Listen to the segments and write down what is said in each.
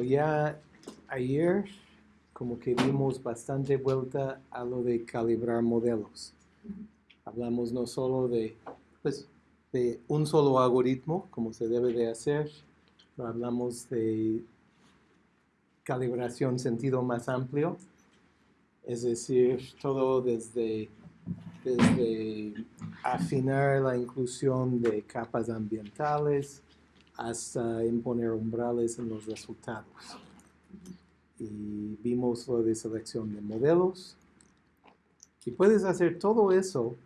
Bueno, ya ayer como que dimos bastante vuelta a lo de calibrar modelos. Hablamos no solo de, pues, de un solo algoritmo, como se debe de hacer, pero hablamos de calibración sentido más amplio, es decir, todo desde, desde afinar la inclusión de capas ambientales hasta imponer umbrales en los resultados. Y vimos lo de selección de modelos. Y puedes hacer todo eso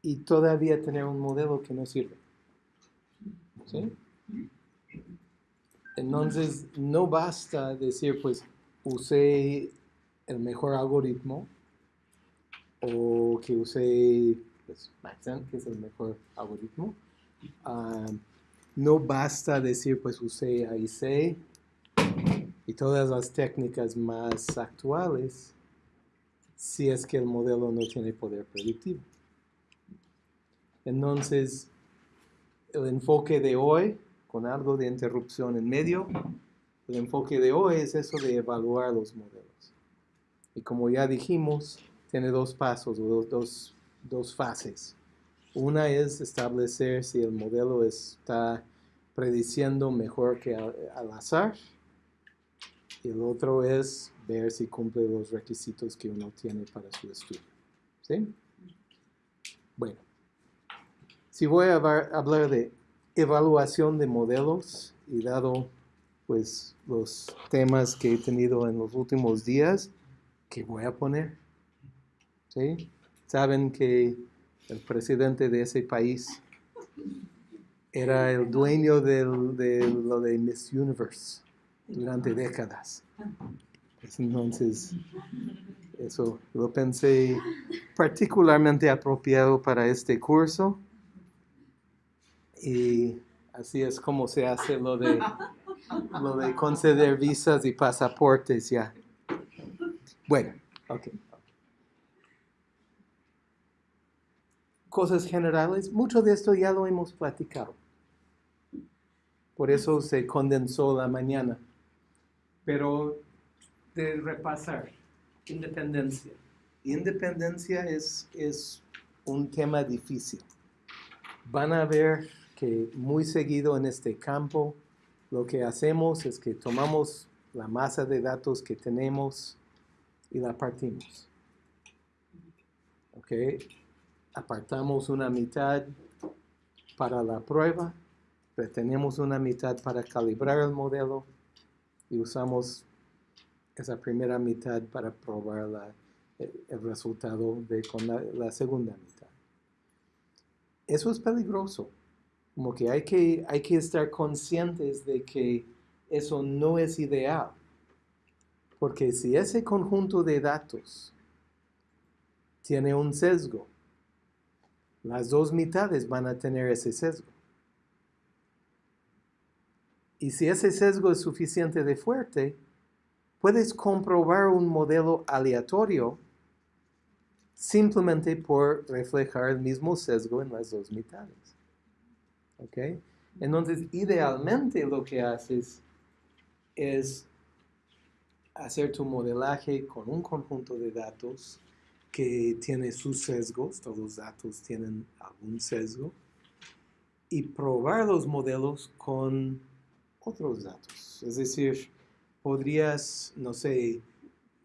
y todavía tener un modelo que no sirve. ¿Sí? Entonces, no basta decir, pues, usé el mejor algoritmo o que usé pues, Maxent, que es el mejor algoritmo. Ah, no basta decir, pues, usé AIC y todas las técnicas más actuales si es que el modelo no tiene poder predictivo. Entonces, el enfoque de hoy, con algo de interrupción en medio, el enfoque de hoy es eso de evaluar los modelos. Y como ya dijimos, tiene dos pasos o dos, dos, fases. Una es establecer si el modelo está prediciendo mejor que al, azar. Y el otro es ver si cumple los requisitos que uno tiene para su estudio. ¿Sí? Bueno. Si voy a hablar de evaluación de modelos y dado pues los temas que he tenido en los últimos días, ¿qué voy a poner? ¿Sí? Saben que el presidente de ese país era el dueño de lo de Miss Universe durante décadas. Entonces, eso lo pensé particularmente apropiado para este curso. Y así es como se hace lo de, lo de conceder visas y pasaportes ya. Bueno, ok. Cosas generales, mucho de esto ya lo hemos platicado. Por eso se condensó la mañana. Pero de repasar, independencia. Independencia es, es un tema difícil. Van a ver muy seguido en este campo lo que hacemos es que tomamos la masa de datos que tenemos y la partimos. ¿Ok? Apartamos una mitad para la prueba, retenemos una mitad para calibrar el modelo y usamos esa primera mitad para probar el, resultado de, con la segunda mitad. Eso es peligroso como hay, que hay que estar conscientes de que eso no es ideal. Porque si ese conjunto de datos tiene un sesgo, las dos mitades van a tener ese sesgo. Y si ese sesgo es suficiente de fuerte, puedes comprobar un modelo aleatorio simplemente por reflejar el mismo sesgo en las dos mitades. Entonces, idealmente lo que haces es hacer tu modelaje con un conjunto de datos que tiene sus sesgos, todos los datos tienen algún sesgo, y probar los modelos con otros datos. Es decir, podrías, no sé,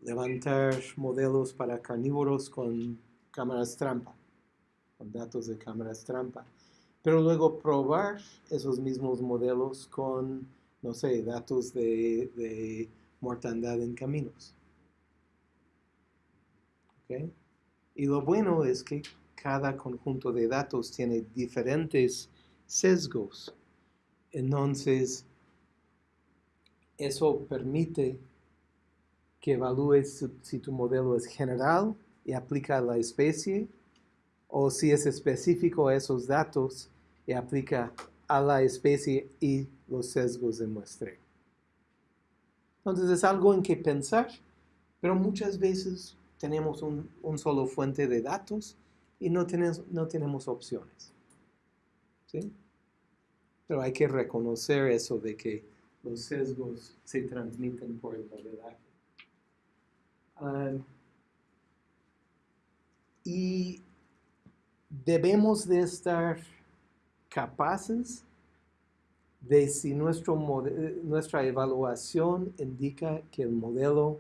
levantar modelos para carnívoros con cámaras trampa, con datos de cámaras trampa pero luego probar esos mismos modelos con, no sé, datos de, mortandad en caminos. Y lo bueno es que cada conjunto de datos tiene diferentes sesgos. Entonces, eso permite que evalúes si tu modelo es general y aplica a la especie, o si es específico a esos datos y aplica a la especie y los sesgos de muestreo. Entonces es algo en que pensar, pero muchas veces tenemos un, solo fuente de datos y no tenemos, no tenemos opciones. ¿sí? Pero hay que reconocer eso de que los sesgos se transmiten por el modelaje. Ah, y debemos de estar capaces de si nuestro nuestra evaluación indica que el modelo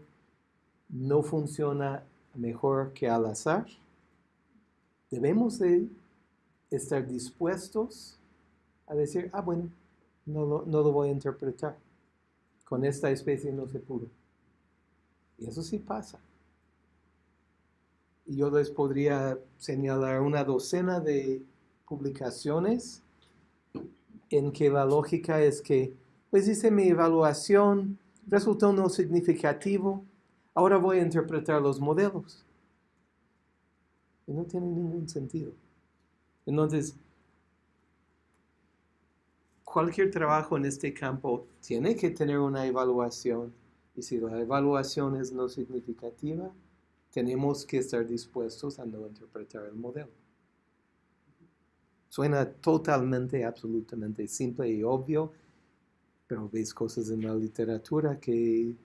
no funciona mejor que al azar, debemos de estar dispuestos a decir, ah, bueno, no lo, no lo voy a interpretar. Con esta especie no se pudo. Y eso sí pasa. Y yo les podría señalar una docena de publicaciones en que la lógica es que, pues dice mi evaluación resultó no significativo, ahora voy a interpretar los modelos. Y no tiene ningún sentido. Entonces, cualquier trabajo en este campo tiene que tener una evaluación y si la evaluación es no significativa, tenemos que estar dispuestos a no interpretar el modelo. Suena totalmente, absolutamente simple y obvio, pero ves cosas en la literatura que,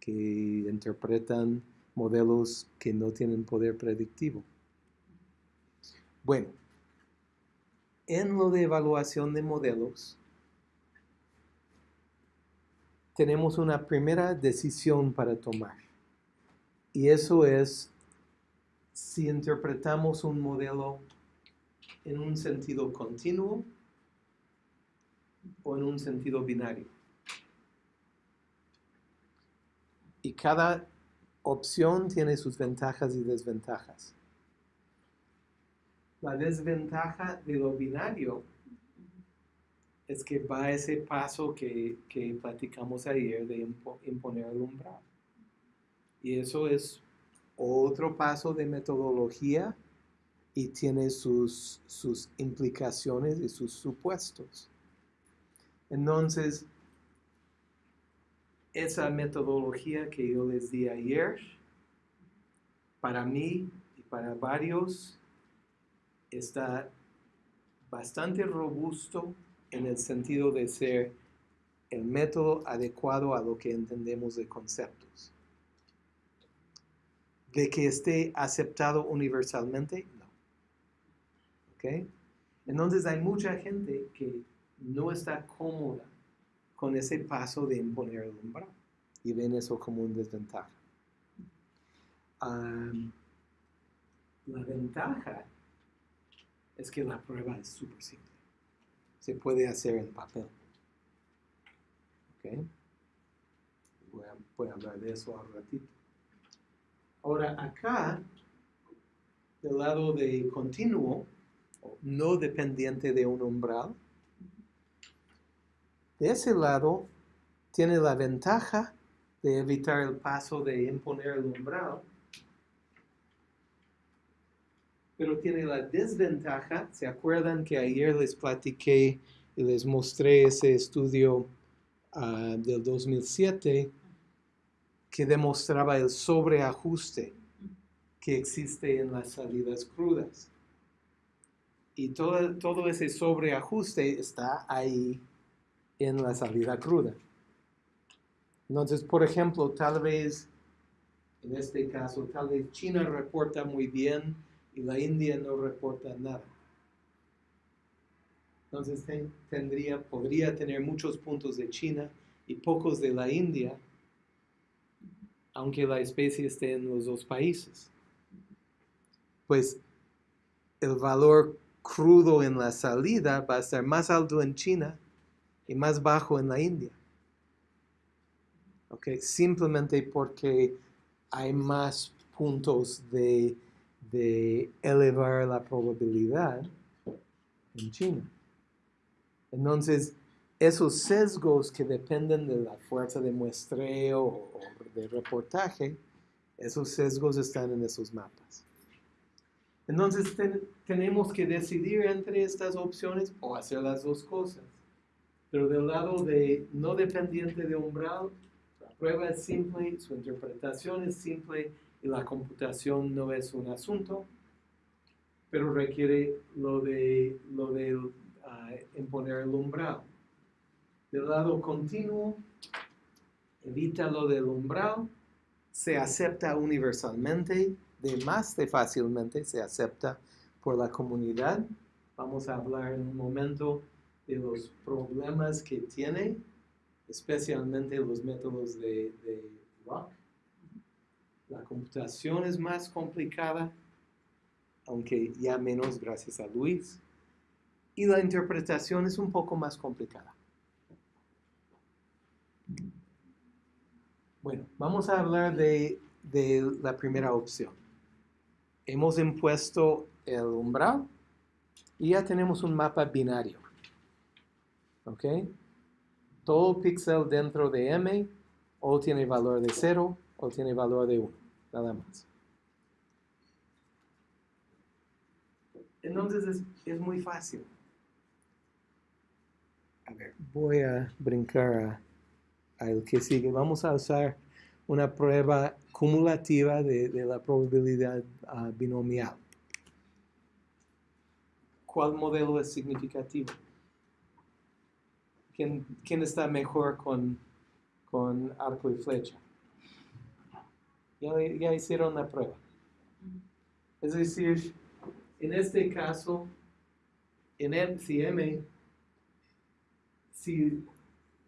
que interpretan modelos que no tienen poder predictivo. Bueno, en lo de evaluación de modelos, tenemos una primera decisión para tomar. Y eso es si interpretamos un modelo en un sentido continuo o en un sentido binario. Y cada opción tiene sus ventajas y desventajas. La desventaja de lo binario es que va ese paso que, que platicamos ayer de imponer el umbral. Y eso es otro paso de metodología y tiene sus, sus implicaciones y sus supuestos. Entonces, esa metodología que yo les di ayer, para mí y para varios, está bastante robusto en el sentido de ser el método adecuado a lo que entendemos de conceptos. De que esté aceptado universalmente, no. ¿Ok? Entonces hay mucha gente que no está cómoda con ese paso de imponer el umbral y ven eso como una desventaja. la ventaja es que la prueba es súper simple. Se puede hacer en papel. ¿Ok? Voy a, hablar de eso un ratito. Ahora, acá, del lado de continuo, no dependiente de un umbral, de ese lado tiene la ventaja de evitar el paso de imponer el umbral pero tiene la desventaja, ¿se acuerdan que ayer les platiqué y les mostré ese estudio ah, del 2007 que demostraba el sobreajuste que existe en las salidas crudas? Y todo, todo ese sobreajuste está ahí en la salida cruda. Entonces, por ejemplo, tal vez, en este caso, tal vez China reporta muy bien y la India no reporta nada. Entonces tendría, podría tener muchos puntos de China y pocos de la India, aunque la especie esté en los dos países. Pues el valor crudo en la salida va a estar más alto en China y más bajo en la India. Okay, simplemente porque hay más puntos de de elevar la probabilidad en China. Entonces, esos sesgos que dependen de la fuerza de muestreo o de reportaje, esos sesgos están en esos mapas. Entonces tenemos que decidir entre estas opciones o hacer las dos cosas. Pero del lado de no dependiente de umbral, la prueba es simple, su interpretación es simple y la computación no es un asunto, pero requiere lo de, lo de ah, imponer el umbral. Del lado continuo, evita lo del umbral, se acepta universalmente, de más de fácilmente se acepta por la comunidad. Vamos a hablar en un momento de los problemas que tiene, especialmente los métodos de, de Rock. La computación es más complicada, aunque ya menos gracias a Luis. Y la interpretación es un poco más complicada. Bueno, vamos a hablar de, de la primera opción. Hemos impuesto el umbral y ya tenemos un mapa binario. ¿Ok? Todo píxel dentro de M o tiene valor de 0 o tiene valor de 1. Nada más. Entonces es, es muy fácil. A ver, voy a brincar a, a el que sigue. Vamos a usar una prueba cumulativa de, de la probabilidad uh, binomial. ¿Cuál modelo es significativo? ¿Quién, está mejor con, con, arco y flecha? Ya, hicieron la prueba. Es decir, en este caso, en MCM, si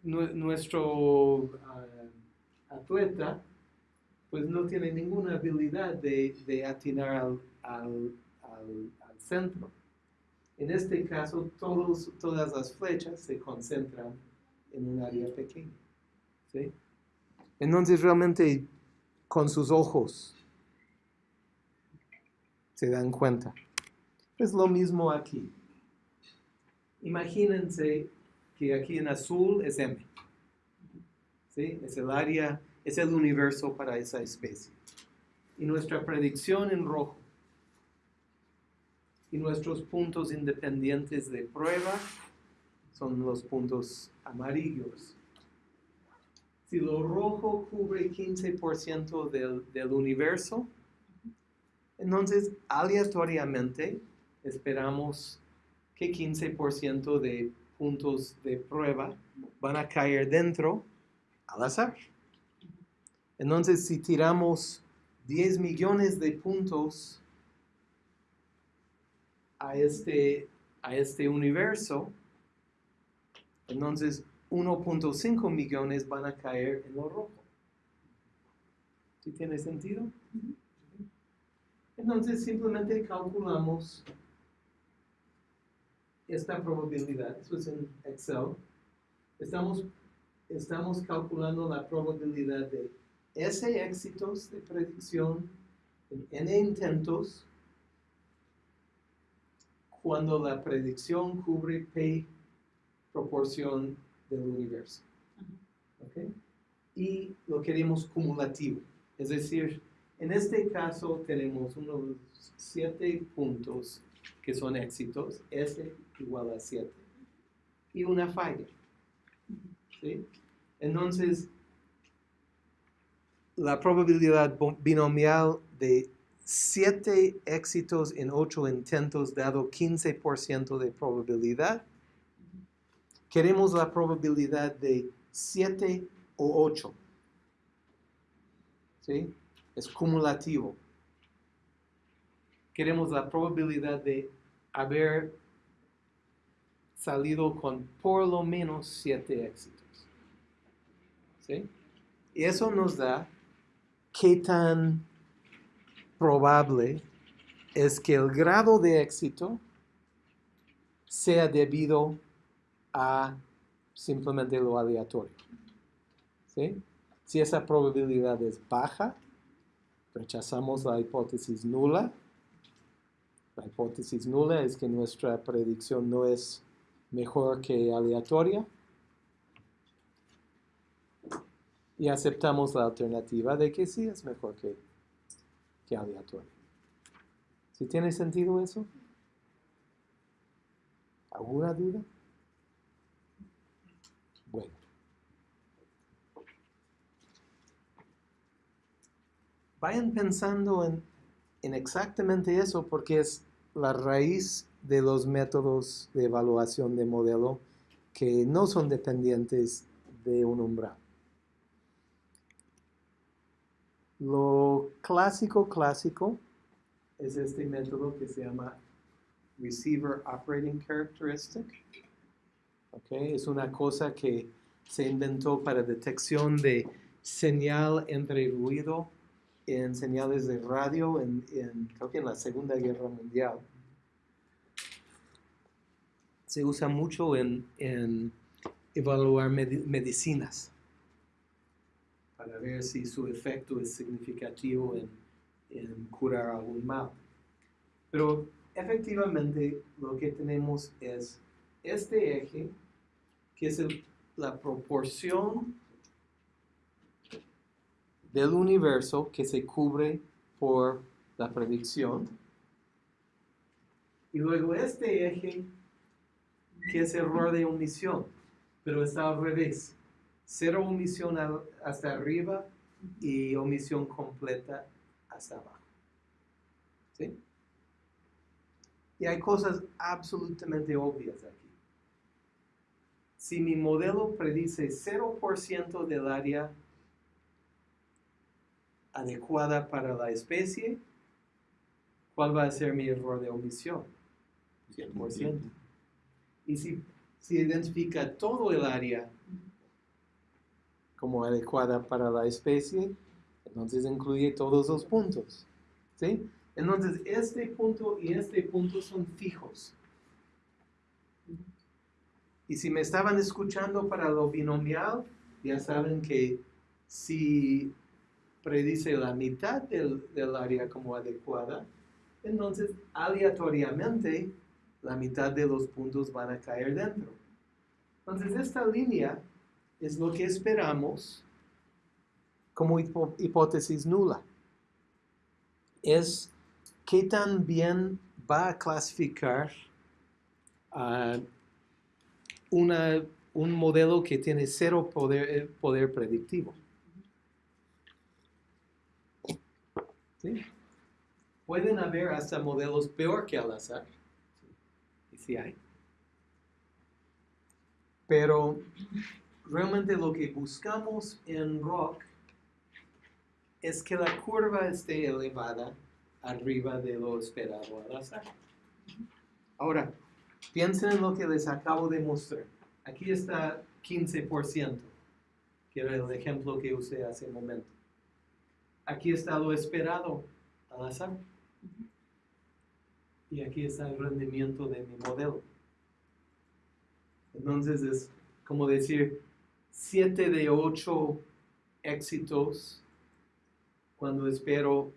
nuestro uh, atleta pues no tiene ninguna habilidad de, de atinar al, al, al, centro. En este caso, todos, todas las flechas se concentran en un área pequeña. ¿sí? Entonces, realmente, con sus ojos, se dan cuenta. Es lo mismo aquí. Imagínense que aquí en azul es M. ¿sí? Es el área es el universo para esa especie. Y nuestra predicción en rojo y nuestros puntos independientes de prueba son los puntos amarillos. Si lo rojo cubre 15% del, del universo, entonces aleatoriamente esperamos que 15% de puntos de prueba van a caer dentro al azar. Entonces, si tiramos 10 millones de puntos a este, a este universo, entonces 1.5 millones van a caer en lo rojo. ¿Sí tiene sentido? Entonces simplemente calculamos esta probabilidad, eso es en Excel. Estamos, estamos calculando la probabilidad de S éxitos de predicción en N intentos cuando la predicción cubre P proporción del universo. ¿Okay? Y lo queremos cumulativo. Es decir, en este caso tenemos unos siete puntos que son éxitos, S igual a 7, y una falla. ¿sí? Entonces, la probabilidad binomial de 7 éxitos en 8 intentos dado 15% de probabilidad. Queremos la probabilidad de 7 o 8. ¿Sí? Es cumulativo. Queremos la probabilidad de haber salido con por lo menos 7 éxitos. ¿Sí? Y eso nos da qué tan probable es que el grado de éxito sea debido a simplemente lo aleatorio. ¿Sí? Si esa probabilidad es baja, rechazamos la hipótesis nula. La hipótesis nula es que nuestra predicción no es mejor que aleatoria. y aceptamos la alternativa de que sí es mejor que, que aleatorio. ¿Sí tiene sentido eso? ¿Alguna duda? Bueno. Vayan pensando en, en exactamente eso porque es la raíz de los métodos de evaluación de modelo que no son dependientes de un umbral. Lo clásico, clásico, es este método que se llama Receiver Operating Characteristic. Okay, es una cosa que se inventó para detección de señal entre ruido en señales de radio en, en, creo que en la Segunda Guerra Mundial. Se usa mucho en, en evaluar medi- medicinas para ver si su efecto es significativo en, en curar algún mal. Pero efectivamente lo que tenemos es este eje, que es la proporción del universo que se cubre por la predicción. Y luego este eje, que es error de omisión, pero está al revés. Cero omisión hasta arriba y omisión completa hasta abajo. ¿Sí? Y hay cosas absolutamente obvias aquí. Si mi modelo predice 0% del área adecuada para la especie, ¿cuál va a ser mi error de omisión? 100%. Y si, si identifica todo el área como adecuada para la especie, entonces incluye todos los puntos. ¿sí? Entonces, este punto y este punto son fijos. Y si me estaban escuchando para lo binomial, ya saben que si predice la mitad del, del área como adecuada, entonces aleatoriamente la mitad de los puntos van a caer dentro. Entonces esta línea es lo que esperamos como hipótesis nula. Es qué tan bien va a clasificar ah, una- un modelo que tiene cero poder, eh, poder predictivo. ¿Sí? Pueden haber hasta modelos peor que al azar. Y sí hay. Pero realmente lo que buscamos en rock es que la curva esté elevada arriba de lo esperado al azar. Ahora, piensen en lo que les acabo de mostrar. Aquí está 15%, que era el ejemplo que usé hace un momento. Aquí está lo esperado al azar. Y aquí está el rendimiento de mi modelo. Entonces es como decir 7 de 8 éxitos cuando espero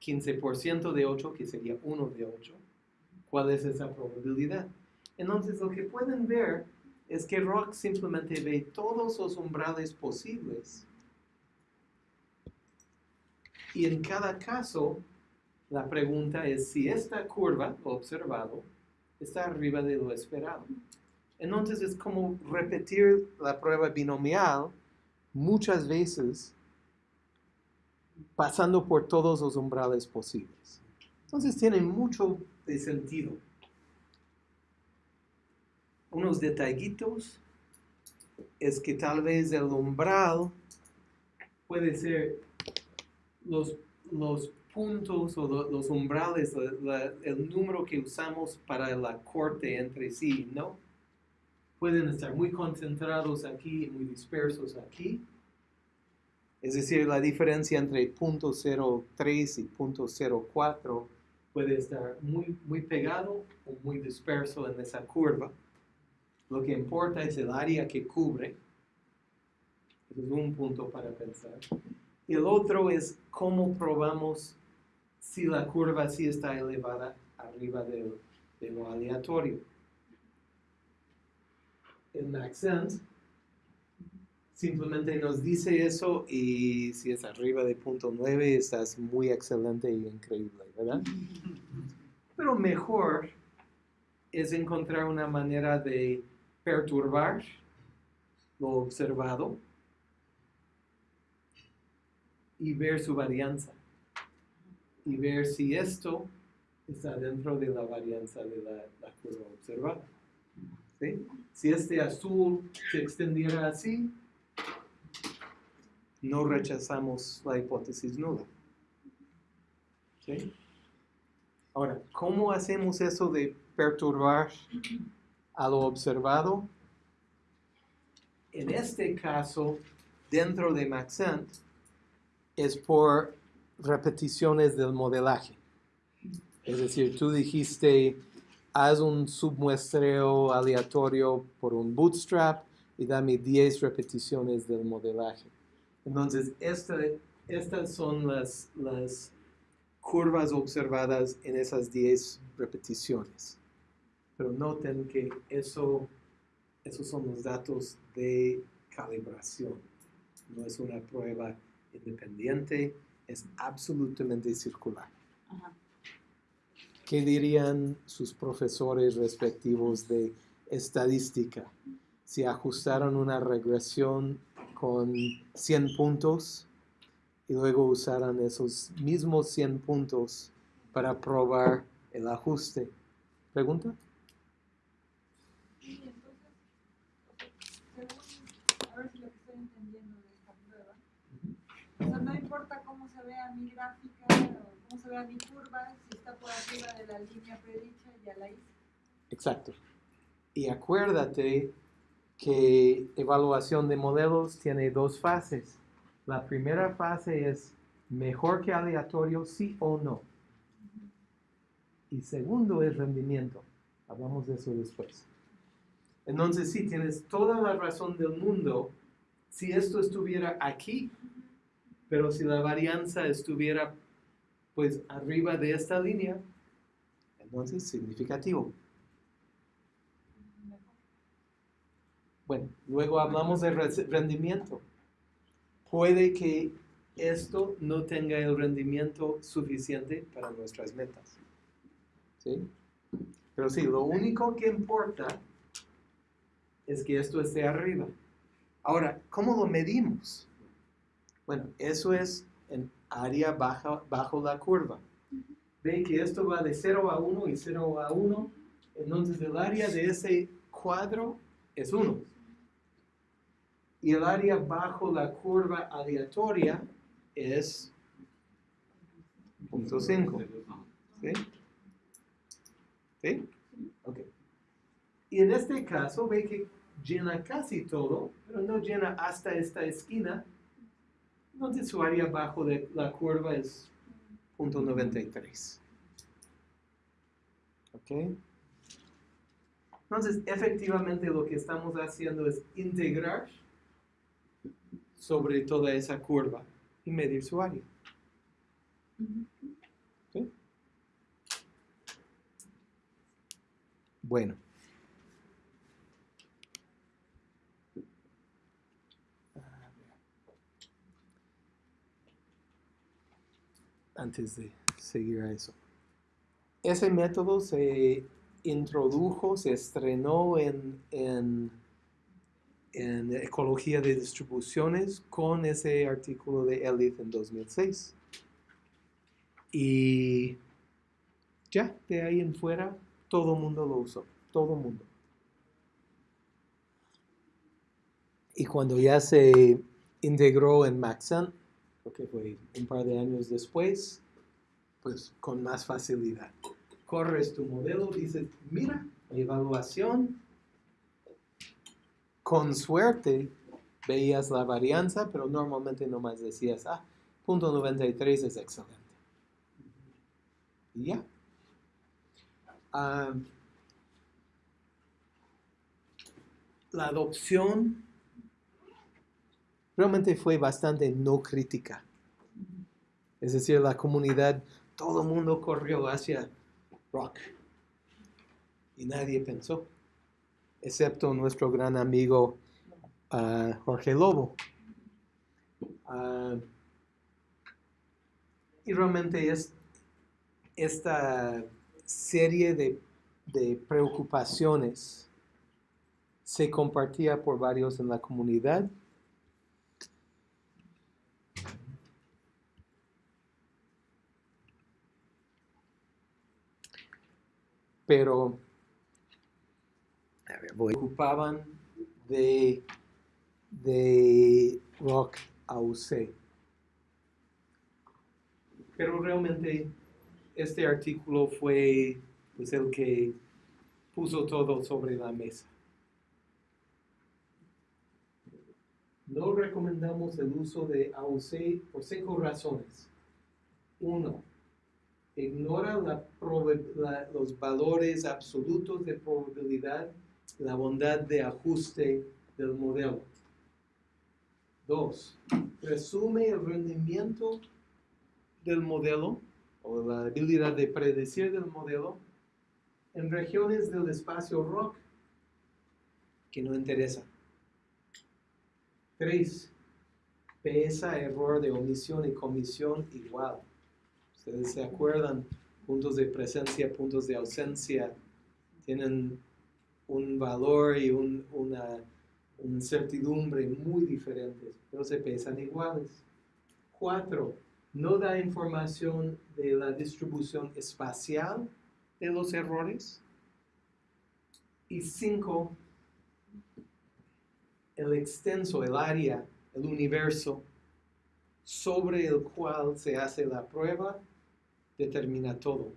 15% de 8, que sería 1 de 8. ¿Cuál es esa probabilidad? Entonces lo que pueden ver es que Rock simplemente ve todos los umbrales posibles y en cada caso la pregunta es si esta curva observado está arriba de lo esperado. Entonces es como repetir la prueba binomial muchas veces pasando por todos los umbrales posibles. Entonces tiene mucho sentido. Unos detallitos es que tal vez el umbral puede ser los, los puntos o lo- los umbrales, la- el número que usamos para la corte entre sí, ¿no? Pueden estar muy concentrados aquí y muy dispersos aquí. Es decir, la diferencia entre punto 0.3 y punto 0.4 puede estar muy, muy pegado o muy disperso en esa curva. Lo que importa es el área que cubre. Es un punto para pensar. Y el otro es cómo probamos si la curva sí está elevada arriba de, de lo aleatorio. El Maxent simplemente nos dice eso y si es arriba de punto 9 estás muy excelente y increíble, ¿verdad? Pero mejor es encontrar una manera de perturbar lo observado y ver su varianza y ver si esto está dentro de la varianza de la, la curva observada. ¿sí? Si este azul se extendiera así, no rechazamos la hipótesis nula. ¿Sí? Ahora, ¿cómo hacemos eso de perturbar a lo observado? En este caso, dentro de Maxent, es por repeticiones del modelaje. Es decir, tú dijiste, haz un submuestreo aleatorio por un bootstrap y dame 10 repeticiones del modelaje. Entonces, estas son las, las curvas observadas en esas 10 repeticiones. Pero noten que eso, esos son los datos de calibración. No es una prueba independiente, es absolutamente circular. ¿Qué dirían sus profesores respectivos de estadística si ajustaron una regresión con 100 puntos y luego usaran esos mismos 100 puntos para probar el ajuste? ¿Pregunta? no importa cómo se vea mi gráfica o cómo se vea mi curva, está por arriba de la línea predicha, ya la hice. Exacto. Y acuérdate que evaluación de modelos tiene dos fases. La primera fase es mejor que aleatorio, sí o no. Y segundo es rendimiento. Hablamos de eso después. Entonces, sí, tienes toda la razón del mundo. Si esto estuviera aquí, pero si la varianza estuviera pues arriba de esta línea, entonces significativo. Bueno, luego hablamos de rendimiento. Puede que esto no tenga el rendimiento suficiente para nuestras metas. ¿Sí? Pero sí, lo único que importa es que esto esté arriba. Ahora, ¿cómo lo medimos? Bueno, eso es en área baja, bajo la curva. Ven que esto va de 0 a 1 y 0 a 1. Entonces el área de ese cuadro es 1. Y el área bajo la curva aleatoria es 0.5. ¿Sí? ¿Sí? Ok. Y en este caso ve que llena casi todo, pero no llena hasta esta esquina entonces su área bajo de la curva es 0.93. ¿Ok? Entonces, efectivamente lo que estamos haciendo es integrar sobre toda esa curva y medir su área. ¿Sí? Bueno. Antes de seguir a eso. Ese método se introdujo, se estrenó en, en, Ecología de Distribuciones con ese artículo de Elliot en 2006. Y ya, de ahí en fuera, todo el mundo lo usó, todo el mundo. Y cuando ya se integró en Maxent, que fue un par de años después, pues con más facilidad. Corres tu modelo, dices, mira, evaluación, con suerte veías la varianza, pero normalmente nomás decías, ah, punto 93 es excelente. Y ya. Ah, la adopción realmente fue bastante no crítica. Es decir, la comunidad, todo el mundo corrió hacia rock. Y nadie pensó, excepto nuestro gran amigo ah, Jorge Lobo. Ah, y realmente es esta serie de, de preocupaciones se compartía por varios en la comunidad pero, ver, ver, voy- ocupaban de, de rock AUC. Pero realmente este artículo fue pues, el que puso todo sobre la mesa. No recomendamos el uso de AUC por cinco razones. Uno, ignora los valores absolutos de probabilidad la bondad de ajuste del modelo. Dos, resume el rendimiento del modelo o la habilidad de predecir del modelo en regiones del espacio rock que no interesan. Tres, pesa error de omisión y comisión igual. Ustedes se acuerdan, puntos de presencia, puntos de ausencia, tienen un valor y un- una, una certidumbre muy diferentes, pero se pesan iguales. Cuatro, no da información de la distribución espacial de los errores. Y cinco, el extenso, el área, el universo sobre el cual se hace la prueba determina todo.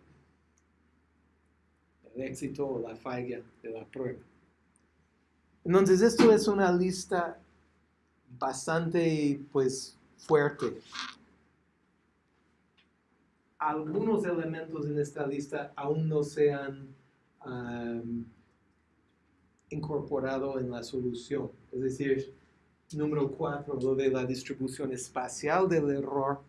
El éxito o la falla de la prueba. Entonces, esto es una lista bastante, pues, fuerte. Algunos elementos en esta lista aún no se han incorporado en la solución. Es decir, número cuatro, lo de la distribución espacial del error,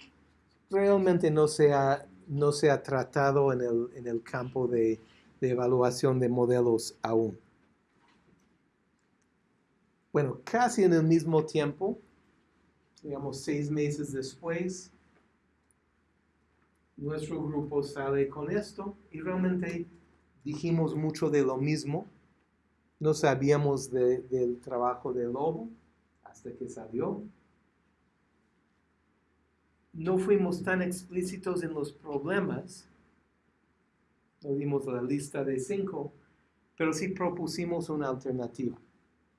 realmente no se ha, no se ha tratado en el, en el campo de, de evaluación de modelos aún. Bueno, casi en el mismo tiempo, digamos seis meses después, nuestro grupo sale con esto y realmente dijimos mucho de lo mismo. No sabíamos de- del trabajo de Lobo hasta que salió. No fuimos tan explícitos en los problemas. No dimos la lista de cinco, pero sí propusimos una alternativa.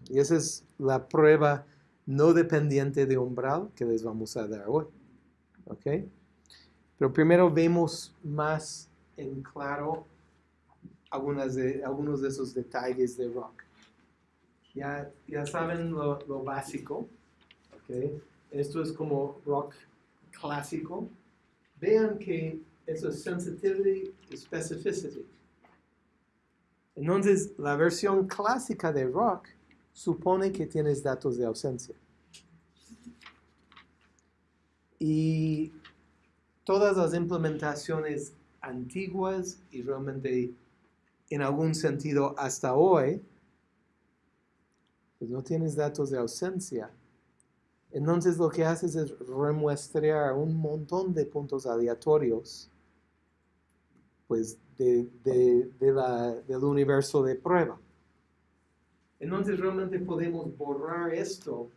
Y esa es la prueba no dependiente de umbral que les vamos a dar hoy. ¿Ok? Pero primero vemos más en claro algunas de, algunos de esos detalles de rock. Ya, ya saben lo, lo básico. ¿ok? Esto es como rock clásico. Vean que eso es sensitivity y specificity. Entonces, la versión clásica de rock supone que tienes datos de ausencia. Y todas las implementaciones antiguas y realmente en algún sentido hasta hoy, pues no tienes datos de ausencia. Entonces lo que haces es remuestrear un montón de puntos aleatorios pues de, de- del universo de prueba. Entonces realmente podemos borrar esto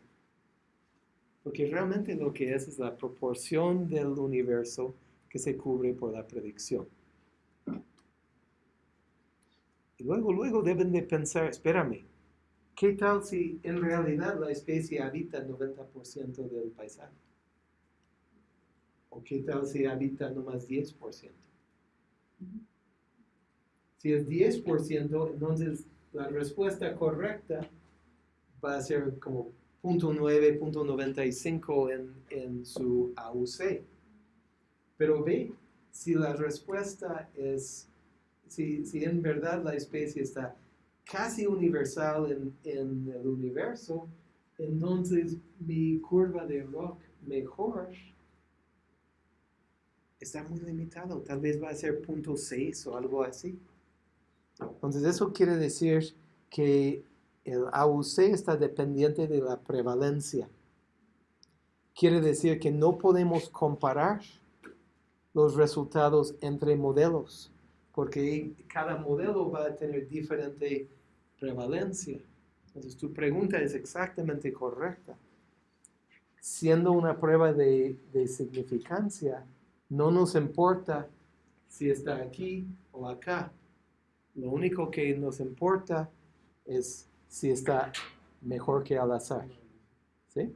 porque realmente lo que es es la proporción del universo que se cubre por la predicción. Y luego, luego deben de pensar, espérame, ¿qué tal si en realidad la especie habita el 90% del paisaje? ¿O qué tal si habita nomás 10%? Si es 10%, entonces la respuesta correcta va a ser como 0.9, 0.95 en, en su AUC. Pero ve, si la respuesta es, si, si en verdad la especie está casi universal en, el universo, entonces mi curva de rock mejor está muy limitado. Tal vez va a ser 0.6 o algo así. Entonces eso quiere decir que el AUC está dependiente de la prevalencia. Quiere decir que no podemos comparar los resultados entre modelos, porque cada modelo va a tener diferente prevalencia. Entonces tu pregunta es exactamente correcta. Siendo una prueba de, significancia, no nos importa si está aquí o acá. Lo único que nos importa es si está mejor que al azar. ¿Sí?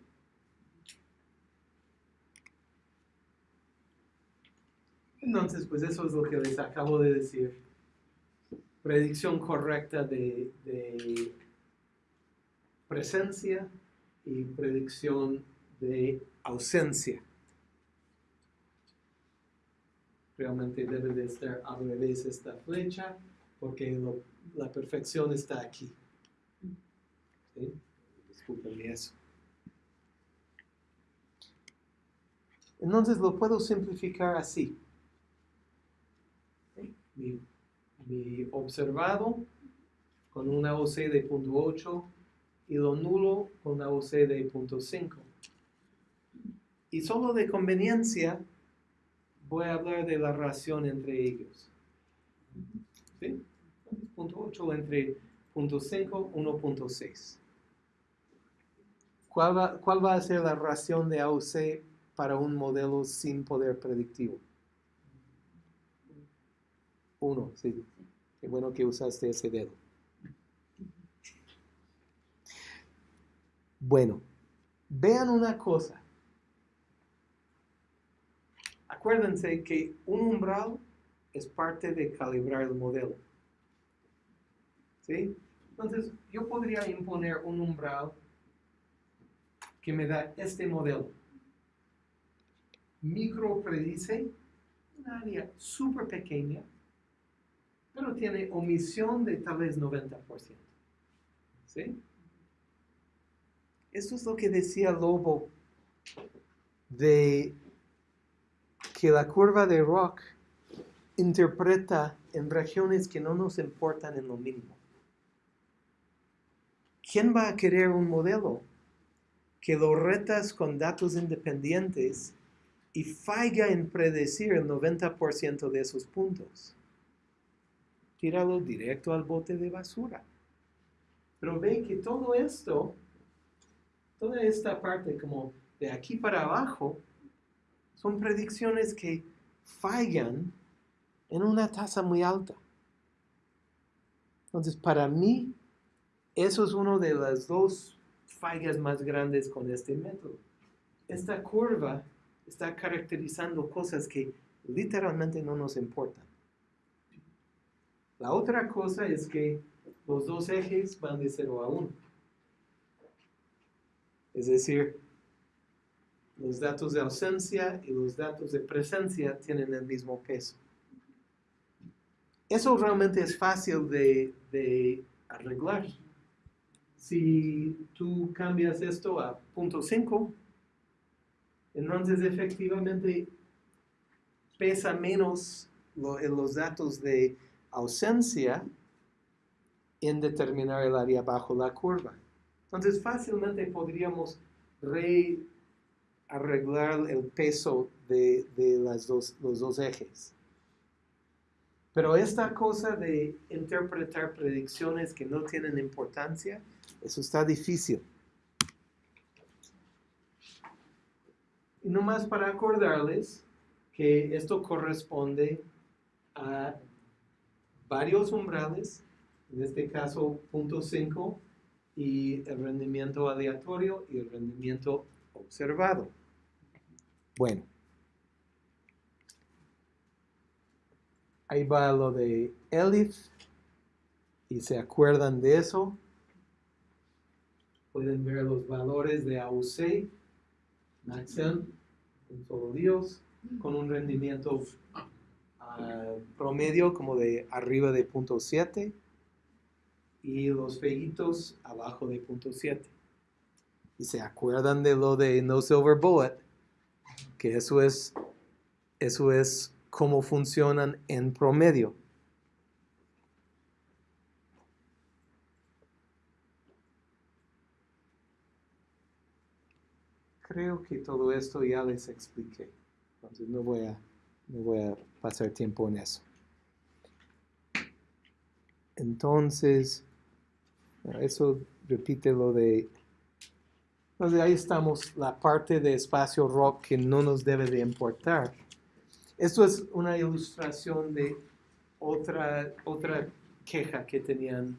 Entonces, pues eso es lo que les acabo de decir. Predicción correcta de, de presencia y predicción de ausencia. Realmente debe de estar al revés esta flecha porque lo- la perfección está aquí. ¿Sí? Disculpen eso. Entonces lo puedo simplificar así. Mi, mi observado con una OC de punto 8 y lo nulo con una OC de punto 5. Y solo de conveniencia voy a hablar de la relación entre ellos. ¿Sí? Punto 8 entre punto 5, 1.6. ¿Cuál va, ¿Cuál va a ser la relación de AOC para un modelo sin poder predictivo? 1, sí. Qué bueno que usaste ese dedo. Bueno, vean una cosa. Acuérdense que un umbral es parte de calibrar el modelo. ¿Sí? Entonces, yo podría imponer un umbral que me da este modelo. Micro predice un área súper pequeña, pero tiene omisión de tal vez 90%. ¿Sí? Esto es lo que decía Lobo de que la curva de Rock interpreta en regiones que no nos importan en lo mínimo. ¿Quién va a querer un modelo que lo retas con datos independientes y falla en predecir el 90% de esos puntos? Directo al bote de basura. Pero ve que todo esto, toda esta parte como de aquí para abajo, son predicciones que fallan en una tasa muy alta. Entonces, para mí, eso es una de las dos fallas más grandes con este método. Esta curva está caracterizando cosas que literalmente no nos importan. La otra cosa es que los dos ejes van de 0 a 1. Es decir, los datos de ausencia y los datos de presencia tienen el mismo peso. Eso realmente es fácil de, arreglar. Si tú cambias esto a punto 5, entonces efectivamente pesa menos lo- en los datos de ausencia en determinar el área bajo la curva. Entonces fácilmente podríamos re arreglar el peso de, de las dos, los dos ejes. Pero esta cosa de interpretar predicciones que no tienen importancia, eso está difícil. Y nomás para acordarles que esto corresponde a varios umbrales, en este caso punto 5 y el rendimiento aleatorio y el rendimiento observado. Bueno, ahí va lo de Elif y se acuerdan de eso. Pueden ver los valores de AUC, Maxen, un solo Dios, con un rendimiento promedio como de arriba de punto 7 y los feitos abajo de punto 7. Y se acuerdan de lo de No Silver Bullet, que eso es, eso es cómo funcionan en promedio. Creo que todo esto ya les expliqué. Entonces no voy a, no voy a pasar tiempo en eso. Entonces, eso repite lo de... Entonces ahí estamos, la parte de espacio rock que no nos debe de importar. Esto es una ilustración de otra, otra queja que tenían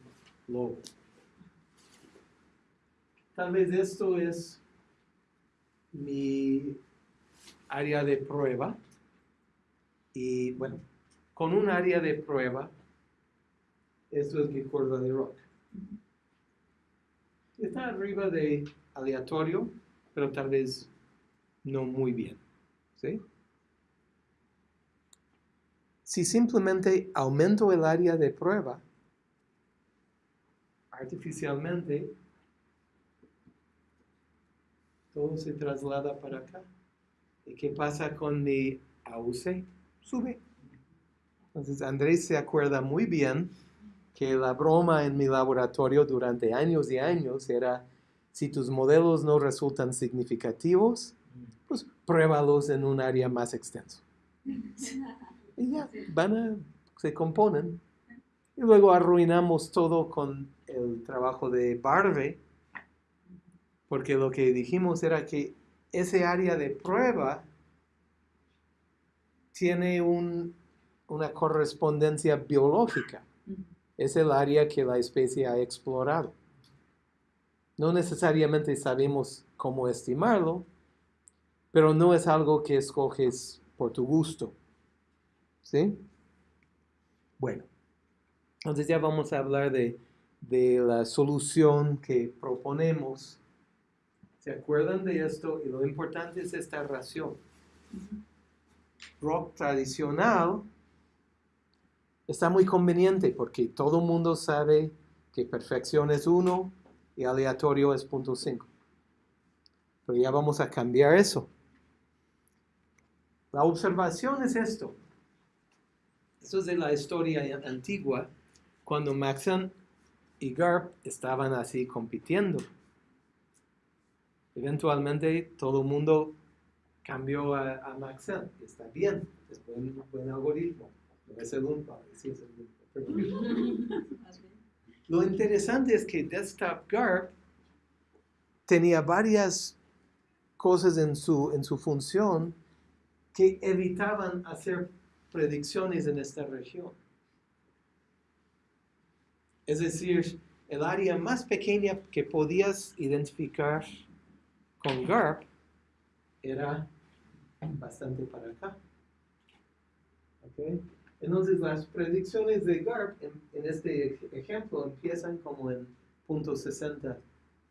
Lobo. tal vez esto es mi área de prueba. Y bueno, con un área de prueba, esto es mi curva de rock. Está arriba de aleatorio, pero tal vez no muy bien. ¿sí? Si simplemente aumento el área de prueba, artificialmente, todo se traslada para acá. ¿Y qué pasa con mi AUC? Sube. Entonces Andrés se acuerda muy bien que la broma en mi laboratorio durante años y años era, si tus modelos no resultan significativos, pues pruébalos en un área más extenso. Y ya, van a, se componen. Y luego arruinamos todo con el trabajo de Barbe, porque lo que dijimos era que ese área de prueba tiene un, una correspondencia biológica. Es el área que la especie ha explorado. No necesariamente sabemos cómo estimarlo, pero no es algo que escoges por tu gusto. ¿Sí? Bueno, entonces ya vamos a hablar de, de la solución que proponemos. ¿Se acuerdan de esto? Y lo importante es esta ración. Rock tradicional está muy conveniente porque todo el mundo sabe que perfección es 1 y aleatorio es 0.5. Pero ya vamos a cambiar eso. La observación es esto. Esto es de la historia antigua, cuando Maxent y Garp estaban así compitiendo. Eventualmente todo el mundo cambió a, a. Está bien, es buen, buen algoritmo. No es el único, sí es el único, perdón. Lo interesante es que Desktop Garp tenía varias cosas en su, en su función que evitaban hacer predicciones en esta región. Es decir, el área más pequeña que podías identificar con GARP era bastante para acá. ¿Okay? Entonces las predicciones de GARP en, en, este ejemplo empiezan como en punto 60,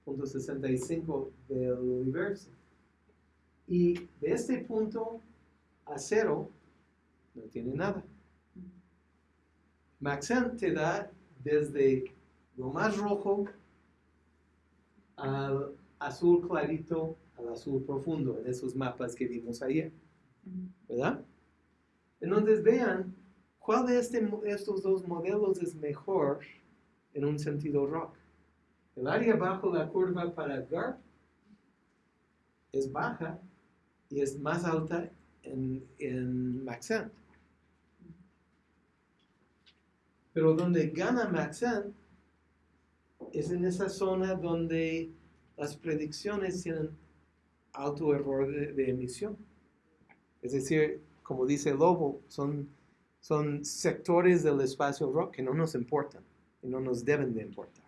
punto 65 del universo. Y de este punto a cero no tiene nada. Maxent te da desde lo más rojo al azul clarito al azul profundo en esos mapas que vimos ayer. ¿Verdad? Entonces vean cuál de este, estos dos modelos es mejor en un sentido rock. El área bajo la curva para GARP es baja y es más alta en, en Maxent. Pero donde gana Maxent es en esa zona donde las predicciones tienen alto error de, de emisión. Es decir, como dice Lobo, son, son sectores del espacio rock que no nos importan y no nos deben de importar.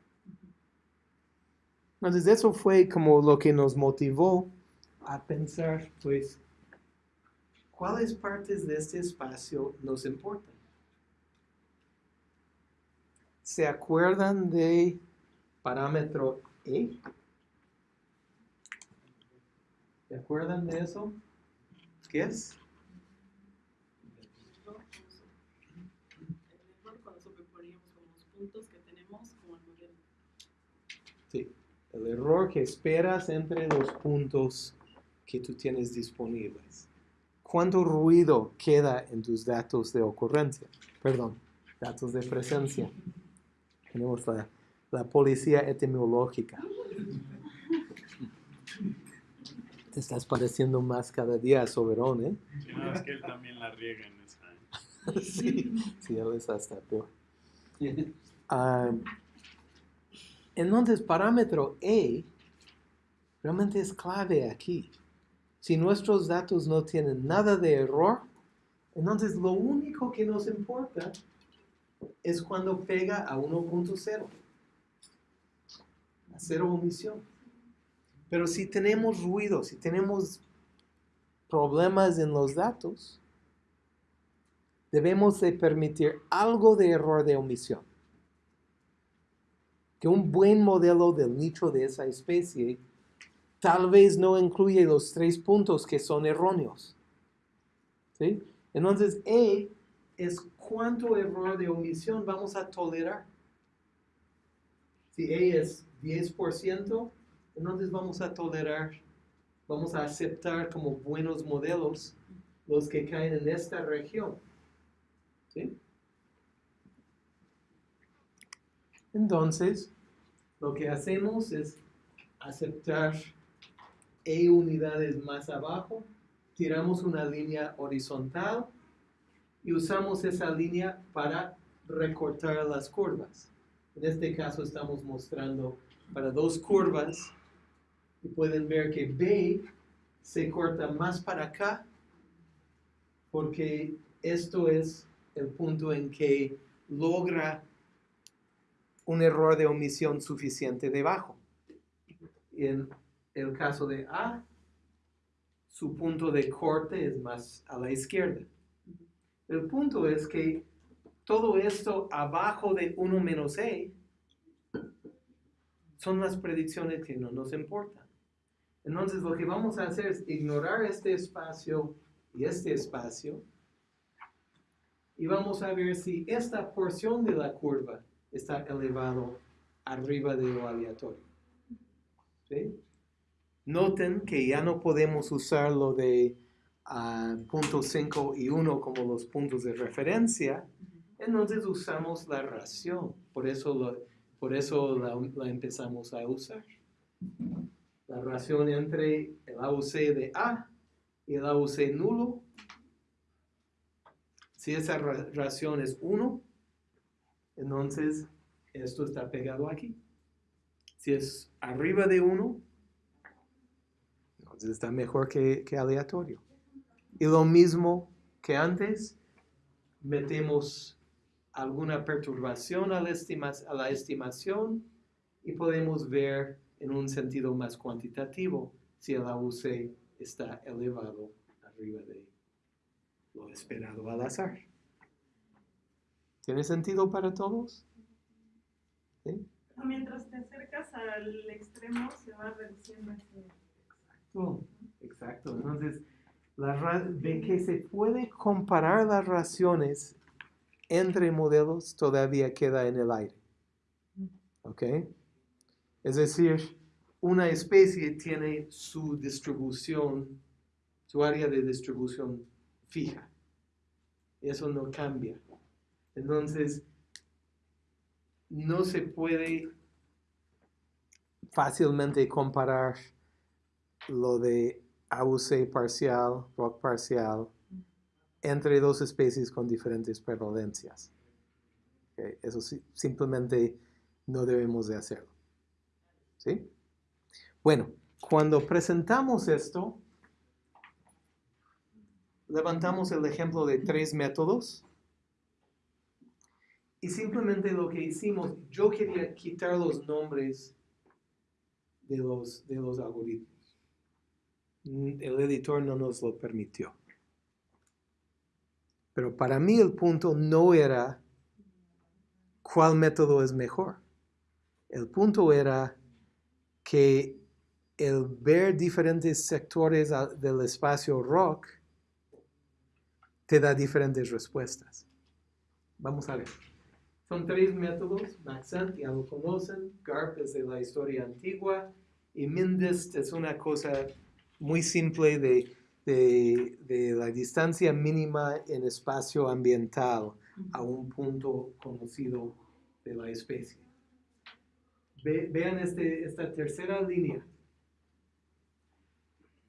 Entonces eso fue como lo que nos motivó a pensar, pues, ¿cuáles partes de este espacio nos importan? ¿Se acuerdan de parámetro E? ¿Se acuerdan de eso? ¿Qué es? Sí, el error que esperas entre los puntos que tú tienes disponibles. ¿Cuánto ruido queda en tus datos de ocurrencia? Perdón, datos de presencia. Tenemos la, la policía etimológica. Te estás pareciendo más cada día a Soberón, ¿eh? Sí, no, es que él también la riega en esa. sí, sí, él es hasta peor. Ah, entonces, parámetro E realmente es clave aquí. Si nuestros datos no tienen nada de error, entonces lo único que nos importa es cuando pega a 1.0, a cero omisión. Pero si tenemos ruido, si tenemos problemas en los datos, debemos de permitir algo de error de omisión. Que un buen modelo del nicho de esa especie tal vez no incluye los tres puntos que son erróneos. ¿Sí? Entonces, E es cuánto error de omisión vamos a tolerar. Si E es 10%, entonces vamos a tolerar, vamos a aceptar como buenos modelos los que caen en esta región. ¿Sí? Entonces, lo que hacemos es aceptar E unidades más abajo, tiramos una línea horizontal y usamos esa línea para recortar las curvas. En este caso estamos mostrando para dos curvas pueden ver que B se corta más para acá porque esto es el punto en que logra un error de omisión suficiente debajo. Y en el caso de A, su punto de corte es más a la izquierda. El punto es que todo esto abajo de 1 menos E son las predicciones que no nos importan. Entonces lo que vamos a hacer es ignorar este espacio y este espacio y vamos a ver si esta porción de la curva está elevado arriba de lo aleatorio. Noten que ya no podemos usar lo de uh, punto 5 y 1 como los puntos de referencia, entonces usamos la ración. Por eso, por eso la, empezamos a usar. La ración entre el AUC de A y el AUC nulo. Si esa ración es 1, entonces esto está pegado aquí. Si es arriba de 1, entonces está mejor que, que, aleatorio. Y lo mismo que antes, metemos alguna perturbación a la estimación y podemos ver en un sentido más cuantitativo si el AUC está elevado arriba de lo esperado al azar. ¿Tiene sentido para todos? ¿Sí? Mientras te acercas al extremo se va reduciendo ese Exacto, Entonces, la de que se puede comparar las raciones entre modelos todavía queda en el aire. ¿Ok? Es decir, una especie tiene su distribución, su área de distribución fija. Eso no cambia. Entonces, no se puede fácilmente comparar lo de AUC parcial, ROC parcial, entre dos especies con diferentes prevalencias. Eso simplemente no debemos de hacerlo. ¿Sí? Bueno, cuando presentamos esto, levantamos el ejemplo de tres métodos y simplemente lo que hicimos, yo quería quitar los nombres de los, de los algoritmos el editor no nos lo permitió. Pero para mí el punto no era cuál método es mejor. El punto era que el ver diferentes sectores del espacio rock te da diferentes respuestas. Vamos a ver. Son tres métodos, Maxent ya lo conocen, GARP es de la historia antigua y MINDIST es una cosa muy simple de, de, de, la distancia mínima en espacio ambiental a un punto conocido de la especie. Ve, vean este, esta tercera línea.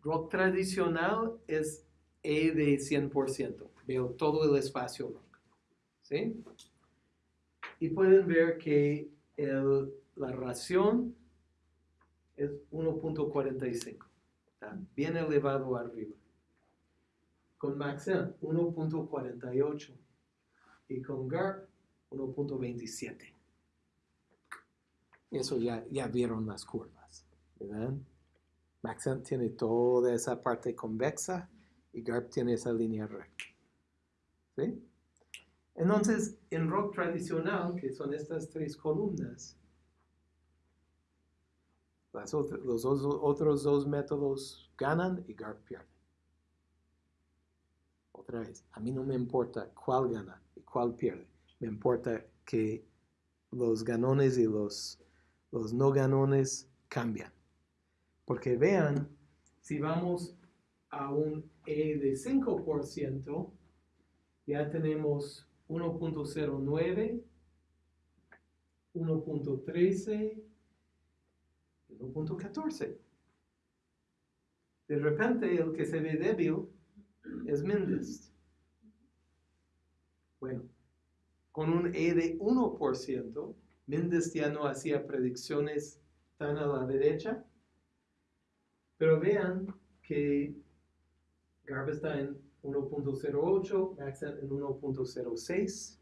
Rock tradicional es E de 100%. Veo todo el espacio rock. ¿Sí? Y pueden ver que el, la ración es 1.45. Está bien elevado arriba. Con Maxent 1.48 y con GARP 1.27. Eso ya, ya vieron las curvas, ¿verdad? Maxent tiene toda esa parte convexa y GARP tiene esa línea recta. ¿Sí? Entonces, en rock tradicional, que son estas tres columnas, las los dos- otros dos métodos ganan y GARP pierde. Otra vez, a mí no me importa cuál gana y cuál pierde. Me importa que los ganones y los, los no ganones cambian. Porque vean, si vamos a un E de 5%, ya tenemos 1.09, 1.13 y 1.14. De repente el que se ve débil es Mendes. Bueno, con un E de 1%, Mendes ya no hacía predicciones tan a la derecha, pero vean que Garb está en 1.08, Maxent en 1.06.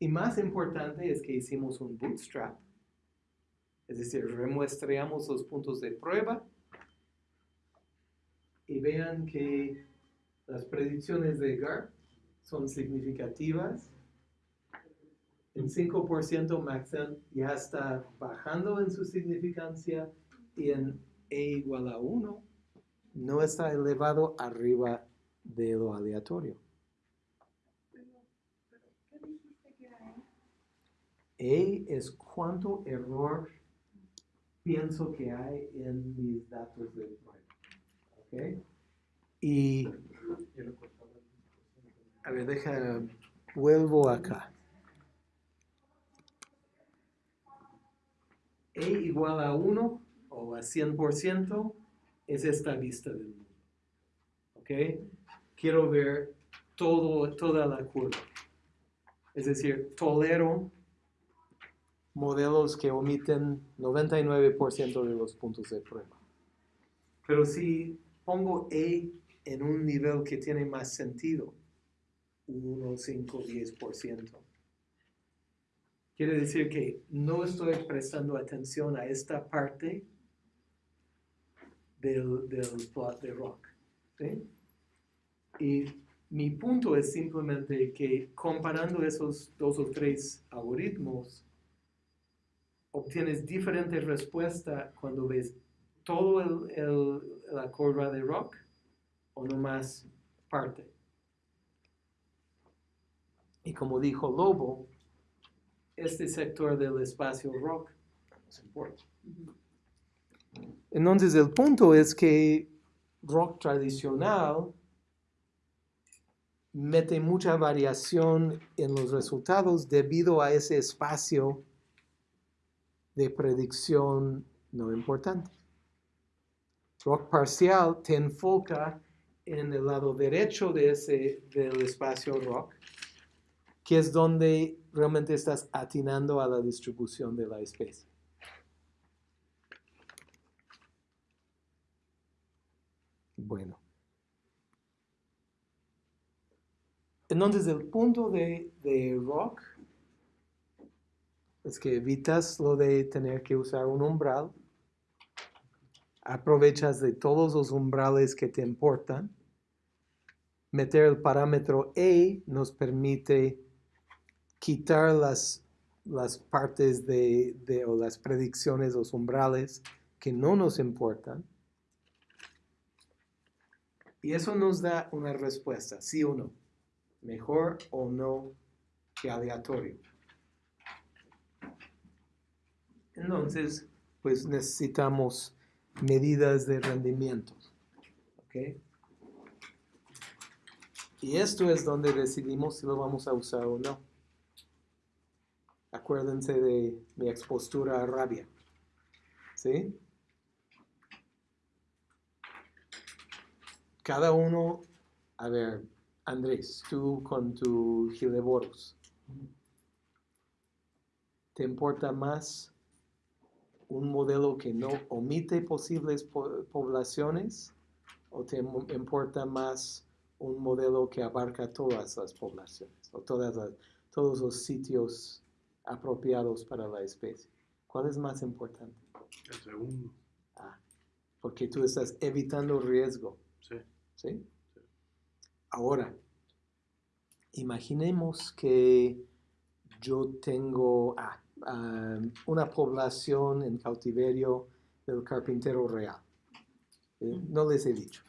Y más importante es que hicimos un bootstrap, es decir, remuestreamos los puntos de prueba y vean que las predicciones de GARP son significativas. En 5% Maxent ya está bajando en su significancia y en E igual a 1 no está elevado arriba de lo aleatorio. E es cuánto error pienso que hay en mis datos de prueba. ¿Ok? Y, a ver, deja, vuelvo acá. E igual a 1 o a 100% es esta vista del mundo. ¿Ok? Quiero ver todo, toda la curva. Es decir, tolero modelos que omiten 99% de los puntos de prueba. Pero si pongo E en un nivel que tiene más sentido, 1, 5, 10%, quiere decir que no estoy prestando atención a esta parte del, del plot de rock. ¿sí? Y mi punto es simplemente que comparando esos dos o tres algoritmos, obtienes diferente respuesta cuando ves todo el, el- la curva de rock o nomás parte. Y como dijo Lobo, este sector del espacio rock no nos importa. Entonces el punto es que rock tradicional mete mucha variación en los resultados debido a ese espacio de predicción no importante. Rock parcial te enfoca en el lado derecho de ese, del espacio rock, que es donde realmente estás atinando a la distribución de la especie. Bueno. Entonces el punto de, de rock es que evitas lo de tener que usar un umbral, aprovechas de todos los umbrales que te importan, meter el parámetro E nos permite quitar las, las partes de, de- o las predicciones, los umbrales que no nos importan. Y eso nos da una respuesta, sí o no, mejor o no que aleatorio. Entonces, pues necesitamos medidas de rendimiento. ¿ok? Y esto es donde decidimos si lo vamos a usar o no. Acuérdense de mi expostura a rabia. ¿Sí? Cada uno, a ver, Andrés, tú con tu Gileboros, ¿te importa más un modelo que no omite posibles po- poblaciones o te importa más un modelo que abarca todas las poblaciones o todos los sitios apropiados para la especie? ¿Cuál es más importante? El segundo. Ah, porque tú estás evitando riesgo. Sí. ¿sí? Ahora, imaginemos que yo tengo ah, una población en cautiverio del carpintero real. Eh, No les he dicho.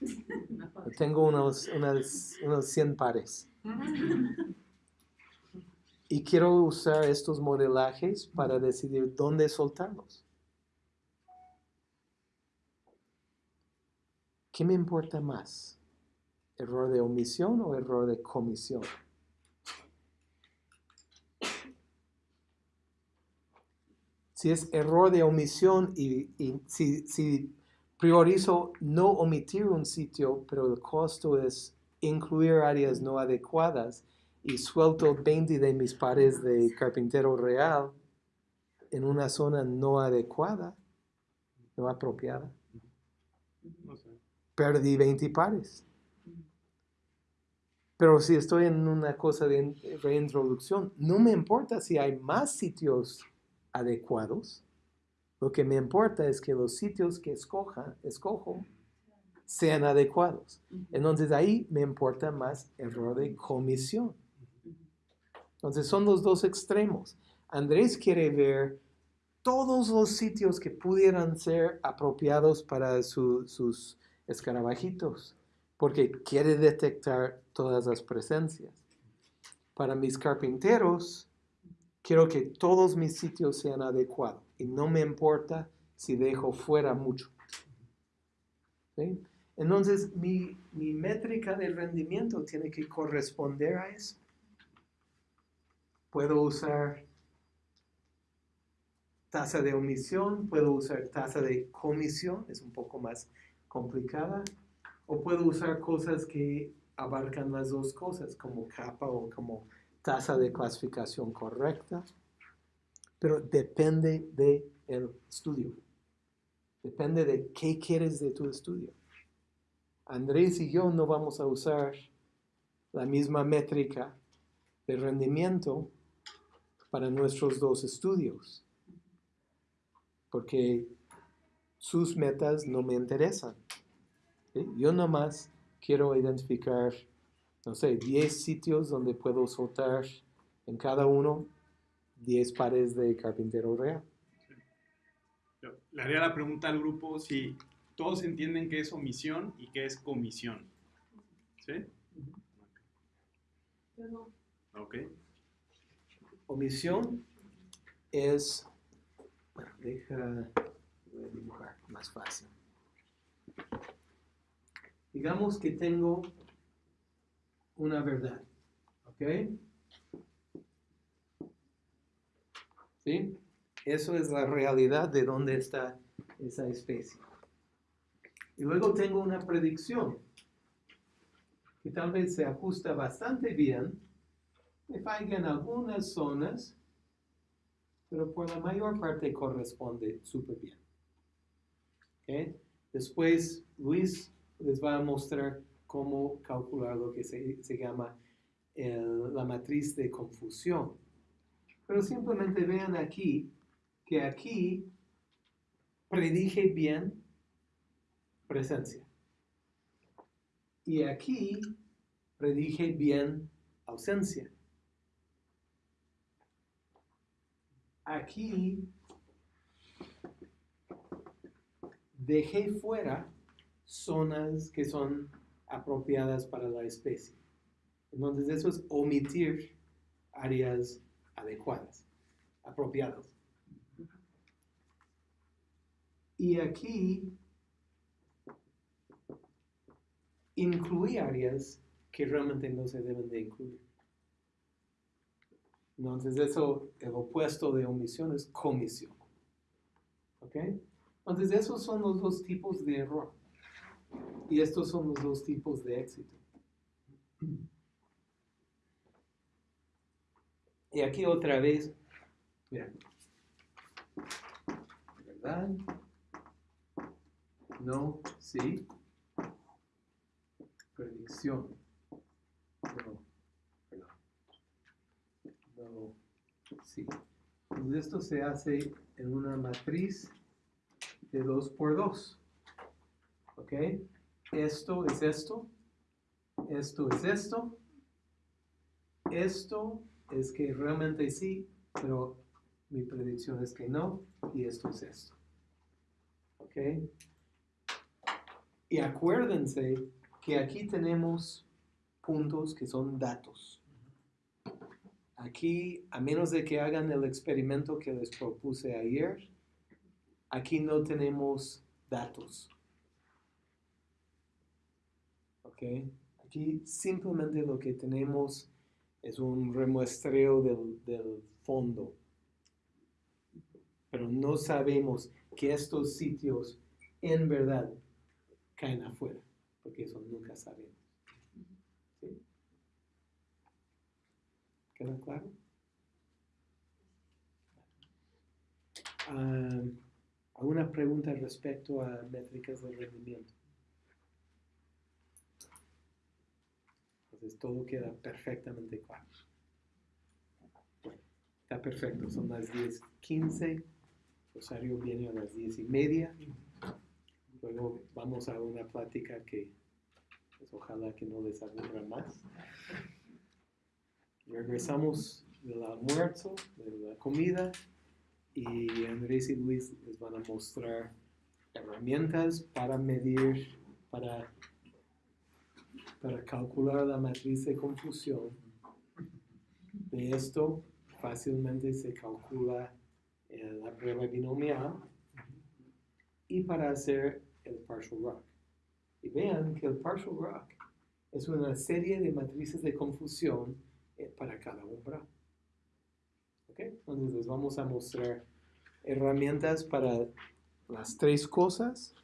Tengo unos, unas- unos 100 pares. Y quiero usar estos modelajes para decidir dónde soltarlos. ¿Qué me importa más? ¿Error de omisión o error de comisión? Si es error de omisión y, si priorizo no omitir un sitio, pero el costo es incluir áreas no adecuadas y suelto 20 de mis pares de carpintero real en una zona no adecuada, no apropiada, perdí 20 pares. Pero si estoy en una cosa de in- reintroducción, no me importa si hay más sitios adecuados. Lo que me importa es que los sitios que escoja, escojo sean adecuados. Entonces ahí me importa más error de comisión. Entonces son los dos extremos. Andrés quiere ver todos los sitios que pudieran ser apropiados para su- sus escarabajitos, porque quiere detectar todas las presencias. Para mis carpinteros, quiero que todos mis sitios sean adecuados y no me importa si dejo fuera mucho. ¿Sí? Entonces, mi, mi métrica de rendimiento tiene que corresponder a eso. Puedo usar tasa de omisión, puedo usar tasa de comisión, es un poco más complicada, o puedo usar cosas que abarcan las dos cosas, como capa o como tasa de clasificación correcta, pero depende del estudio, depende de qué quieres de tu estudio. Andrés y yo no vamos a usar la misma métrica de rendimiento para nuestros dos estudios, porque sus metas no me interesan. ¿sí? Yo nomás quiero identificar, no sé, 10 sitios donde puedo soltar en cada uno 10 pares de carpintero real. Le haría la pregunta al grupo si todos entienden qué es omisión y qué es comisión. ¿Sí? Yo no. Ok. Omisión es, bueno, deja, voy a dibujar más fácil. Digamos que tengo una verdad, ¿ok? ¿Sí? Eso es la realidad de dónde está esa especie. Y luego tengo una predicción que tal vez se ajusta bastante bien me falla en algunas zonas, pero por la mayor parte corresponde súper bien. ¿Ok? Después Luis les va a mostrar cómo calcular lo que se, se llama la matriz de confusión. Pero simplemente vean aquí que aquí predije bien presencia. Y aquí predije bien ausencia. Aquí dejé fuera zonas que son apropiadas para la especie. Entonces eso es omitir áreas adecuadas, apropiadas. Y aquí incluí áreas que realmente no se deben de incluir. Entonces eso, el opuesto de omisión es comisión. ¿Ok? Entonces esos son los dos tipos de error. Y estos son los dos tipos de éxito. Y aquí otra vez, mira, ¿verdad? No, sí. Predicción. No. Sí. Entonces esto se hace en una matriz de 2 por 2. ¿Ok? Esto es esto. Esto es esto. Esto es que realmente sí, pero mi predicción es que no. Y esto es esto. ¿Ok? Y acuérdense que aquí tenemos puntos que son datos. Aquí, a menos de que hagan el experimento que les propuse ayer, aquí no tenemos datos. ¿Ok? Aquí simplemente lo que tenemos es un remuestreo del, del fondo. Pero no sabemos que estos sitios en verdad caen afuera, porque eso nunca sabemos. ¿Sí? ¿Queda claro? Ah, ¿Alguna pregunta respecto a métricas de rendimiento? Entonces todo queda perfectamente claro. Bueno, está perfecto, son las 10.15, Rosario viene a las 10 y media. Luego vamos a una plática que pues, ojalá que no les aburra más. Regresamos del almuerzo, de la comida, y Andrés y Luis les van a mostrar herramientas para medir, para, para calcular la matriz de confusión. De esto fácilmente se calcula eh, la prueba binomial y para hacer el partial rock. Y vean que el partial rock es una serie de matrices de confusión eh, para cada umbral. ¿Ok? Entonces les vamos a mostrar herramientas para las tres cosas.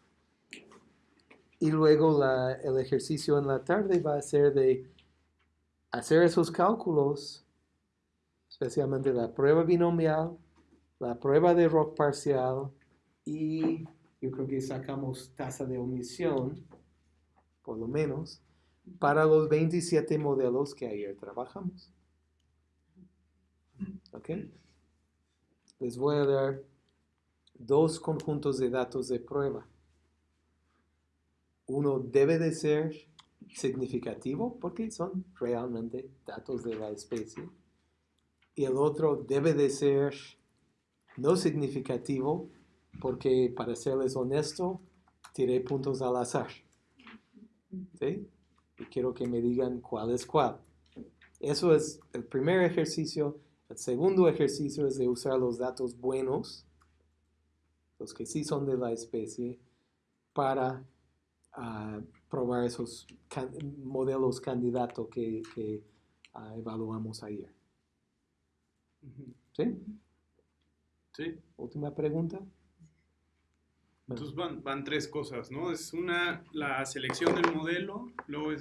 Y luego la- el ejercicio en la tarde va a ser de hacer esos cálculos, especialmente la prueba binomial, la prueba de rock parcial y yo creo que sacamos tasa de omisión, por lo menos, para los 27 modelos que ayer trabajamos. ¿Ok? Les voy a dar dos conjuntos de datos de prueba. Uno debe de ser significativo porque son realmente datos de la especie. Y el otro debe de ser no significativo porque para serles honesto, tiré puntos al azar. ¿Sí? Y quiero que me digan cuál es cuál. Eso es el primer ejercicio. El segundo ejercicio es de usar los datos buenos, los que sí son de la especie, para ah, probar esos can- modelos candidatos que, que, ah, evaluamos ayer. ¿Sí? Sí. Última pregunta. Entonces van, van tres cosas, ¿no? Es una, la selección del modelo, luego es